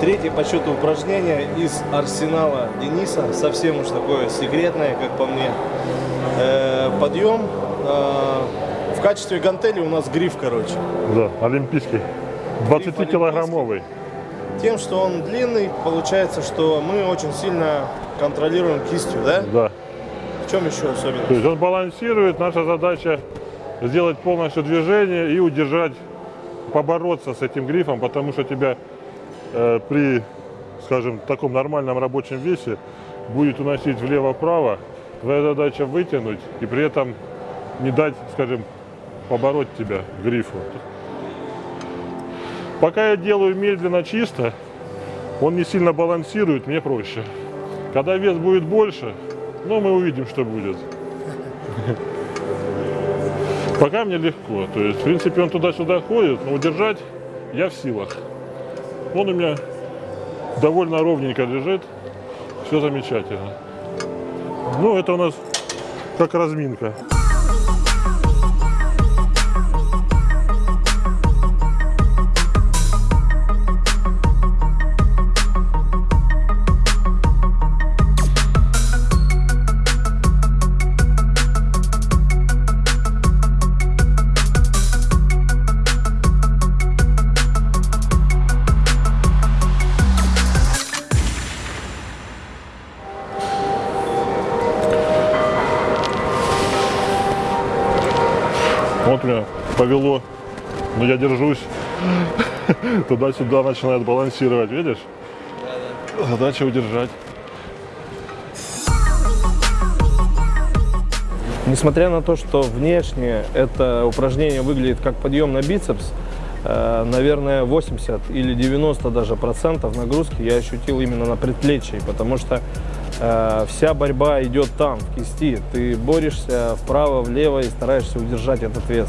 Третье по счету упражнение из арсенала Дениса. Совсем уж такое секретное, как по мне. Э, подъем. Э, в качестве гантели у нас гриф, короче. Да, олимпийский. 20-килограммовый. Тем, что он длинный, получается, что мы очень сильно контролируем кистью, да? Да. В чем еще особенность? То есть он балансирует, наша задача сделать полностью движение и удержать, побороться с этим грифом, потому что тебя при, скажем, таком нормальном рабочем весе будет уносить влево-вправо. Твоя задача вытянуть и при этом не дать, скажем, побороть тебя грифу. Пока я делаю медленно, чисто, он не сильно балансирует, мне проще. Когда вес будет больше, ну, мы увидим, что будет. Пока мне легко. То есть, в принципе, он туда-сюда ходит, но удержать я в силах. Он у меня довольно ровненько лежит. Все замечательно. Ну, это у нас как разминка. Вот меня повело, но я держусь. Туда-сюда начинает балансировать, видишь? Задача удержать. Несмотря на то, что внешне это упражнение выглядит как подъем на бицепс, наверное, 80 или 90 даже процентов нагрузки я ощутил именно на предплечье, потому что э, вся борьба идет там, в кисти. Ты борешься вправо, влево и стараешься удержать этот вес.